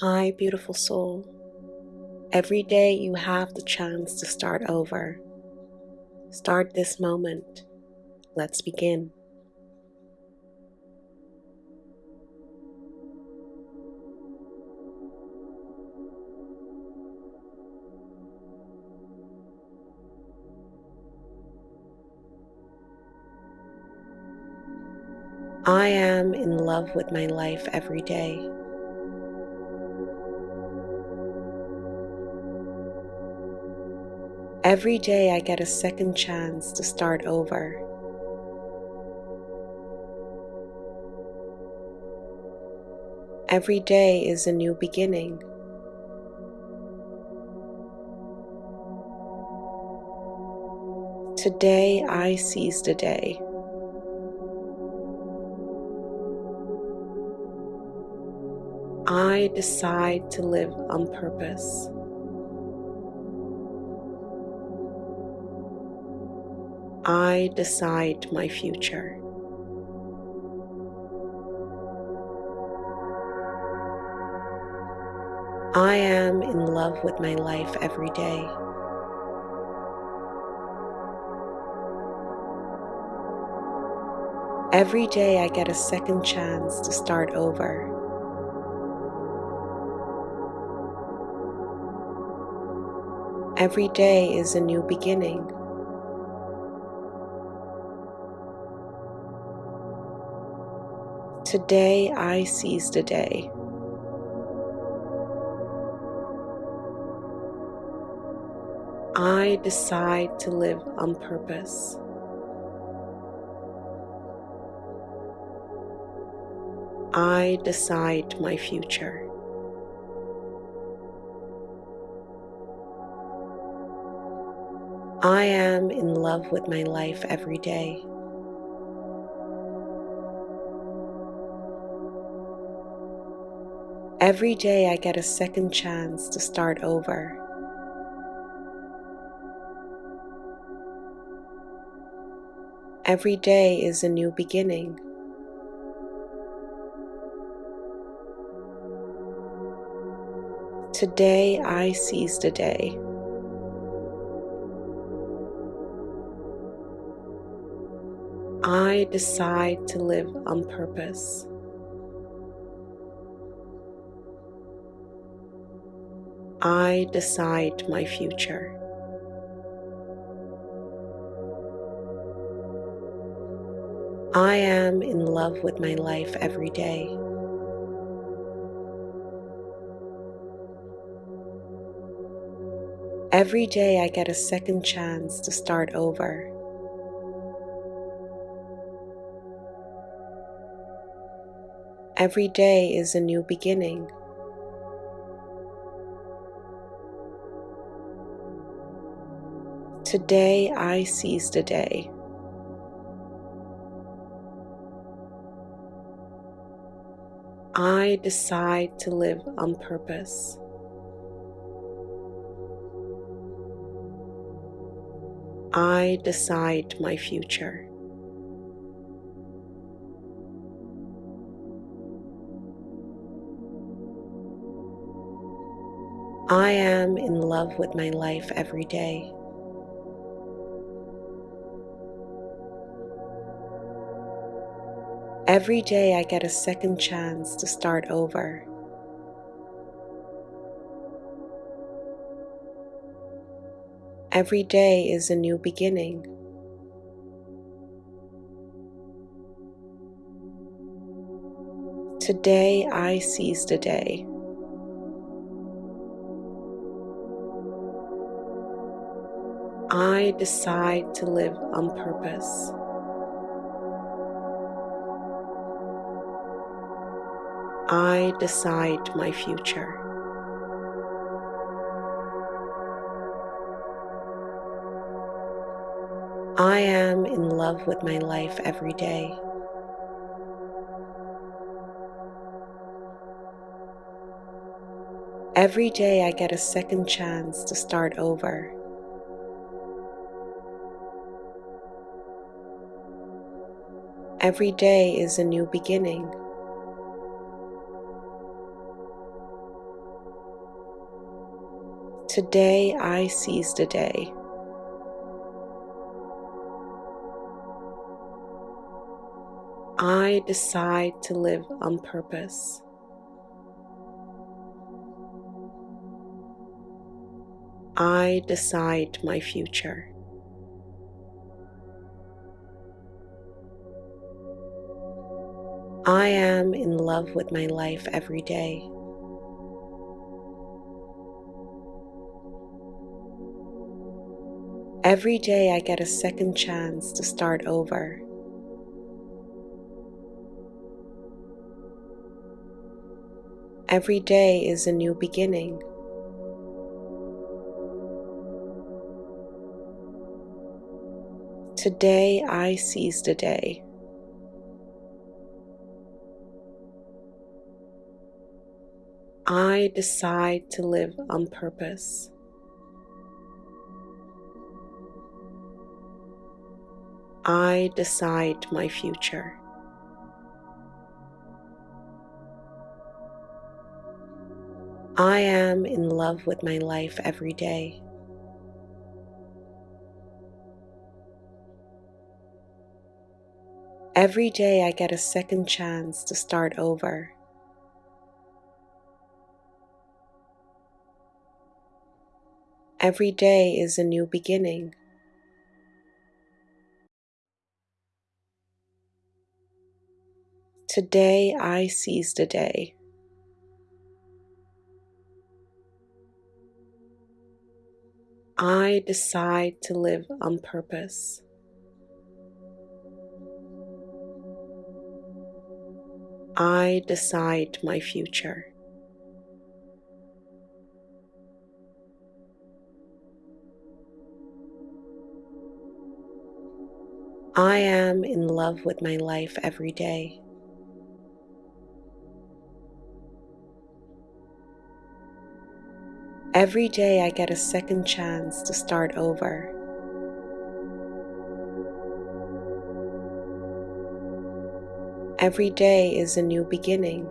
Hi, beautiful soul. Every day you have the chance to start over. Start this moment. Let's begin. I am in love with my life every day. Every day I get a second chance to start over. Every day is a new beginning. Today I seize the day. I decide to live on purpose. I decide my future. I am in love with my life every day. Every day I get a second chance to start over. Every day is a new beginning. Today I seize the day. I decide to live on purpose. I decide my future. I am in love with my life every day. Every day I get a second chance to start over. Every day is a new beginning. Today I seize the day. I decide to live on purpose. I decide my future. I am in love with my life every day. Every day I get a second chance to start over. Every day is a new beginning. Today I seize the day. I decide to live on purpose. I decide my future. I am in love with my life every day. Every day I get a second chance to start over. Every day is a new beginning. Today I seize the day. I decide to live on purpose. I decide my future. I am in love with my life every day. Every day I get a second chance to start over. Every day is a new beginning. Today I seize the day. I decide to live on purpose. I decide my future. I am in love with my life every day. Every day I get a second chance to start over. Every day is a new beginning. Today I seize the day. I decide to live on purpose. I decide my future. I am in love with my life every day. Every day I get a second chance to start over. Every day is a new beginning. Today I seize the day. I decide to live on purpose. I decide my future. I am in love with my life every day. Every day I get a second chance to start over. Every day is a new beginning.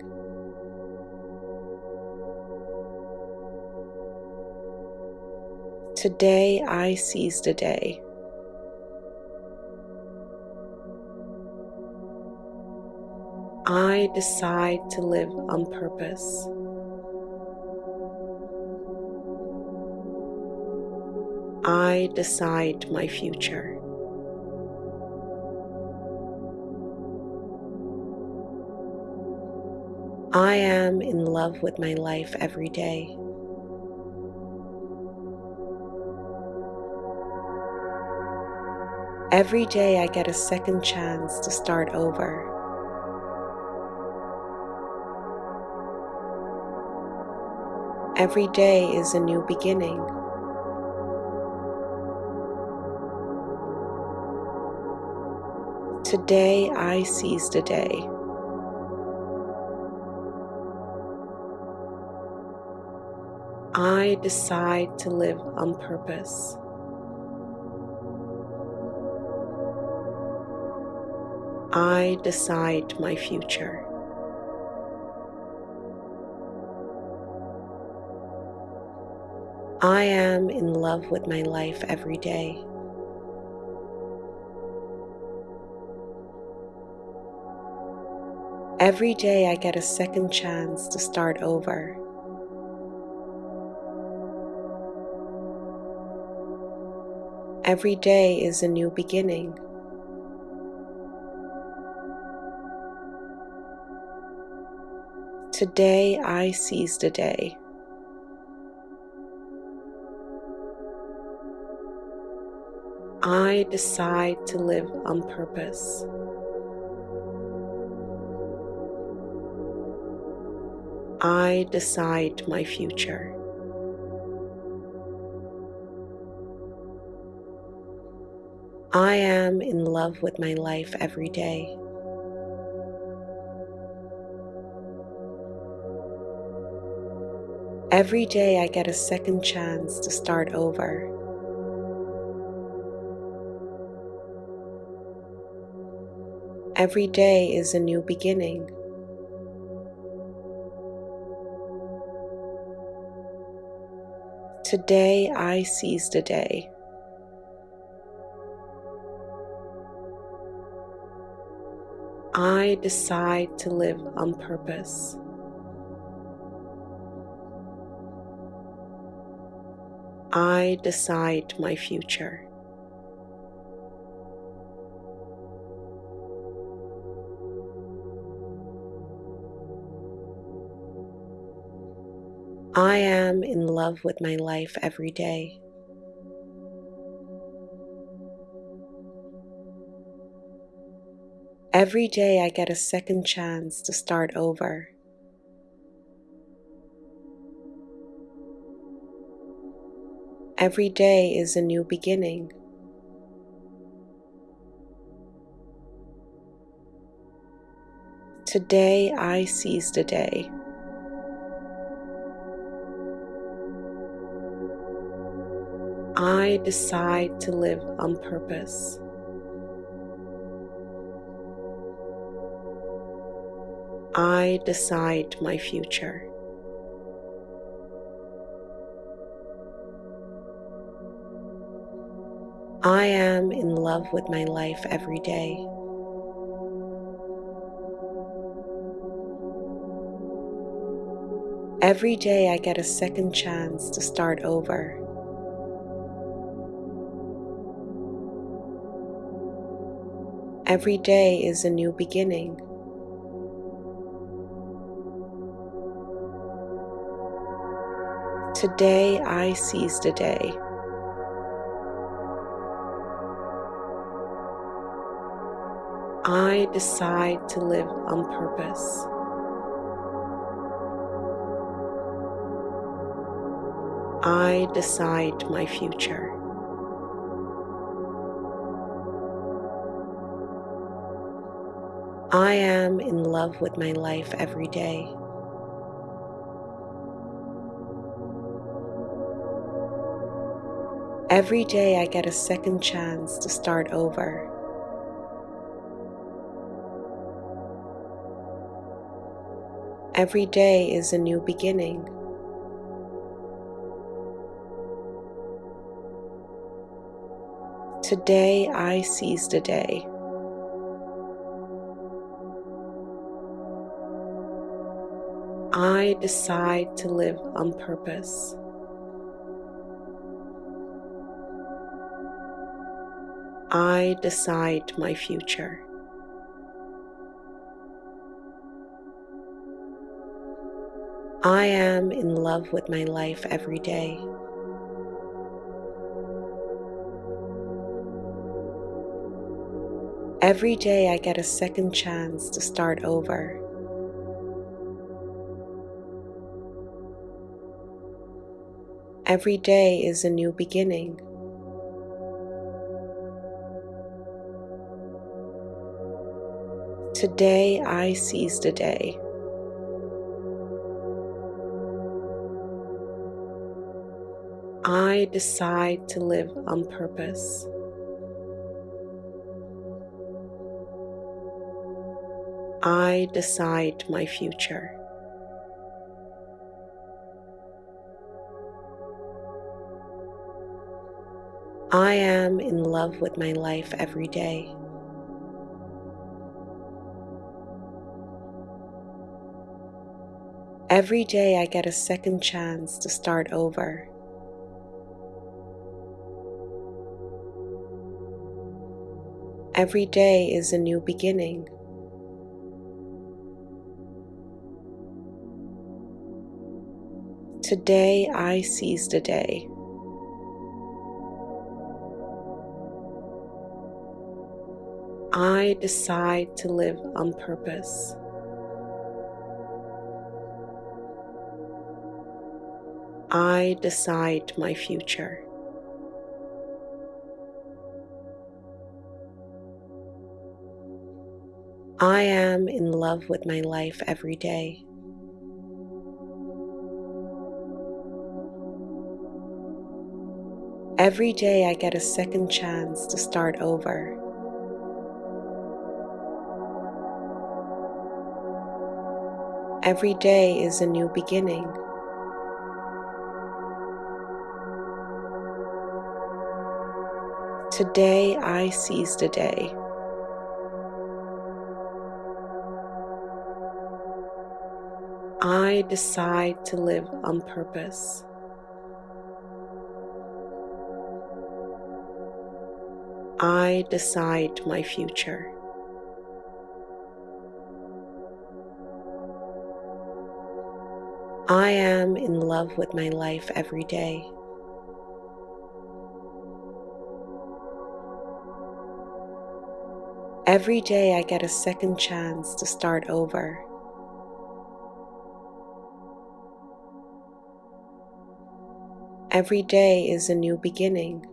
Today I seize the day. I decide to live on purpose. I decide my future. I am in love with my life every day. Every day I get a second chance to start over. Every day is a new beginning. Today I seize the day. I decide to live on purpose. I decide my future. I am in love with my life every day. Every day I get a second chance to start over. Every day is a new beginning. Today I seize the day. I decide to live on purpose. I decide my future. I am in love with my life every day. Every day I get a second chance to start over. Every day is a new beginning. Today I seize the day. I decide to live on purpose. I decide my future. I am in love with my life every day. Every day I get a second chance to start over. Every day is a new beginning. Today I seize the day. I decide to live on purpose. I decide my future. I am in love with my life every day. Every day I get a second chance to start over. Every day is a new beginning. Today I seize the day. I decide to live on purpose. I decide my future. I am in love with my life every day. Every day I get a second chance to start over. Every day is a new beginning. Today I seize the day. I decide to live on purpose. I decide my future. I am in love with my life every day. Every day I get a second chance to start over. Every day is a new beginning. Today I seize the day. I decide to live on purpose. I decide my future. I am in love with my life every day. Every day I get a second chance to start over. Every day is a new beginning. Today I seize the day. I decide to live on purpose. I decide my future. I am in love with my life every day. Every day I get a second chance to start over. Every day is a new beginning. Today I seize the day. I decide to live on purpose. I decide my future. I am in love with my life every day. Every day I get a second chance to start over. Every day is a new beginning.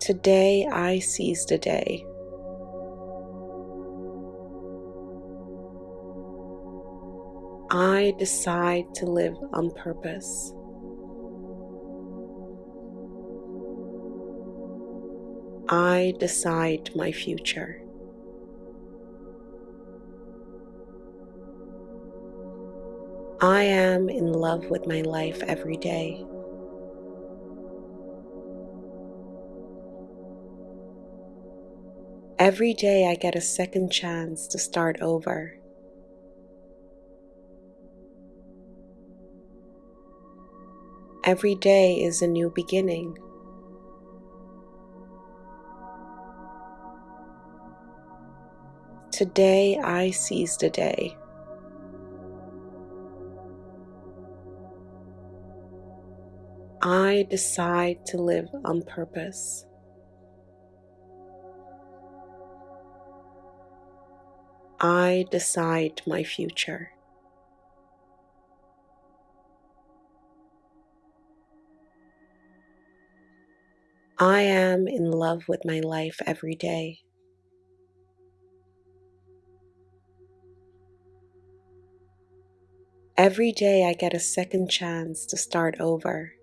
Today I seize the day. I decide to live on purpose. I decide my future. I am in love with my life every day. Every day I get a second chance to start over. Every day is a new beginning. Today I seize the day. I decide to live on purpose. I decide my future. I am in love with my life every day. Every day I get a second chance to start over.